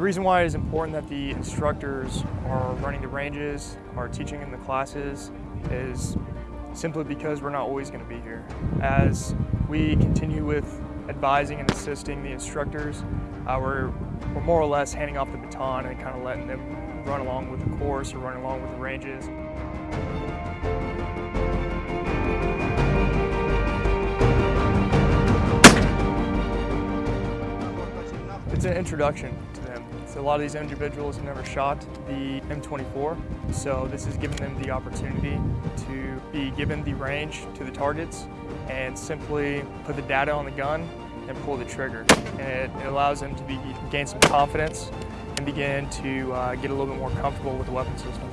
reason why it is important that the instructors are running the ranges, are teaching in the classes, is simply because we're not always going to be here. As we continue with advising and assisting the instructors, uh, we're, we're more or less handing off the baton and kind of letting them run along with the course or run along with the ranges. It's an introduction to them. So a lot of these individuals have never shot the M24, so this is giving them the opportunity to be given the range to the targets and simply put the data on the gun and pull the trigger. And it, it allows them to be, gain some confidence and begin to uh, get a little bit more comfortable with the weapon system.